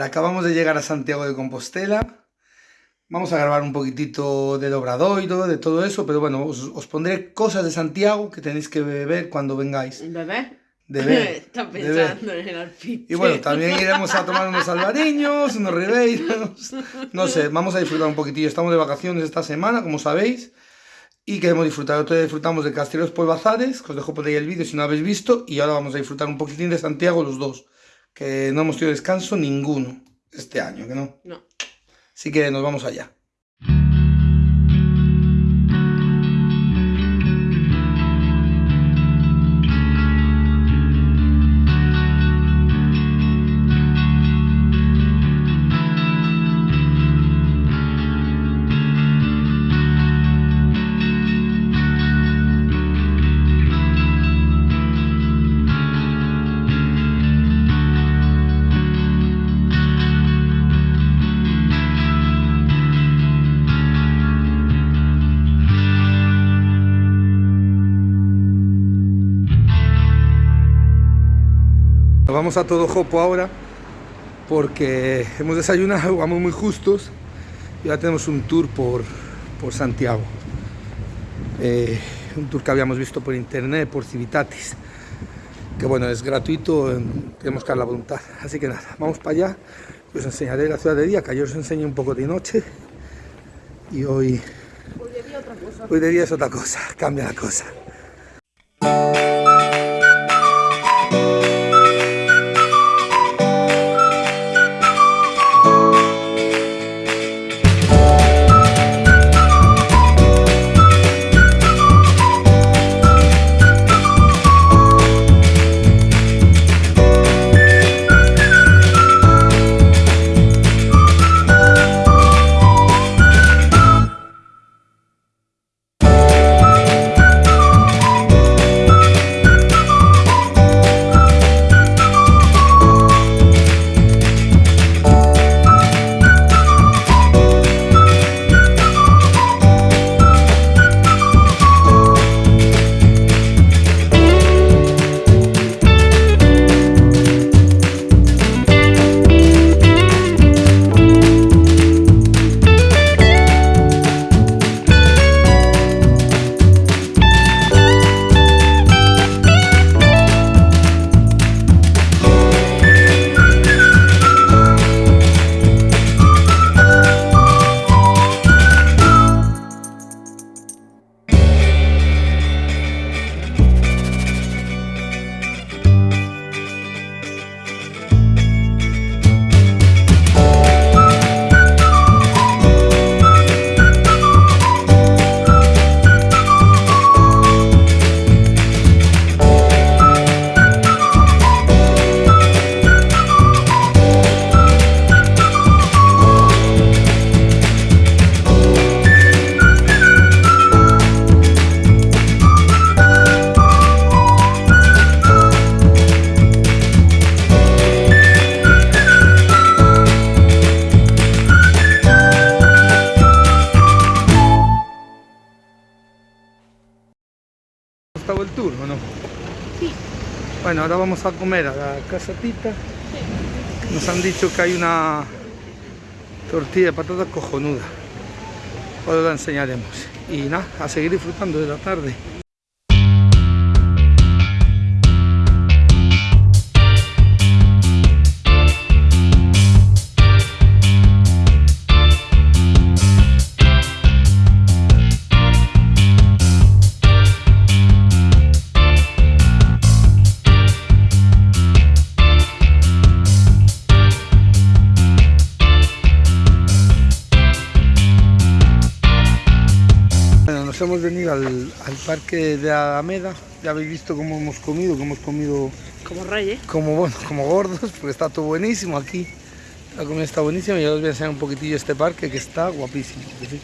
Acabamos de llegar a Santiago de Compostela. Vamos a grabar un poquitito del Obradoiro, de todo eso, pero bueno, os, os pondré cosas de Santiago que tenéis que ver cuando vengáis. ¿Bebé? De ver. Está pensando en el alpiste. Y bueno, también iremos a tomar unos albariños, unos ribeiros. No sé, vamos a disfrutar un poquitillo. Estamos de vacaciones esta semana, como sabéis. Y queremos disfrutar. Otro día disfrutamos de Castelos Polvazares, que os dejo por ahí el vídeo si no lo habéis visto. Y ahora vamos a disfrutar un poquitín de Santiago los dos. Que no hemos tenido descanso ninguno este año, que no. No. Así que nos vamos allá. Vamos a todo Jopo ahora porque hemos desayunado, vamos muy justos y ahora tenemos un tour por, por Santiago. Eh, un tour que habíamos visto por internet, por Civitatis. Que bueno, es gratuito, tenemos que dar la voluntad. Así que nada, vamos para allá. Os enseñaré la ciudad de día, que ayer os enseñé un poco de noche. Y hoy, Hoy de día otra cosa. hoy de día es otra cosa, cambia la cosa. Sí. Bueno, ahora vamos a comer a la casa Tita. Nos han dicho que hay una tortilla de patata cojonuda. Ahora la enseñaremos. Y nada, a seguir disfrutando de la tarde. Nos hemos venido al, al parque de Alameda. Ya habéis visto cómo hemos comido, que hemos comido Como reyes. como, bueno, como gordos, porque está todo buenísimo aquí. La comida está buenísima y ya os voy a enseñar un poquitillo este parque que está guapísimo. sí.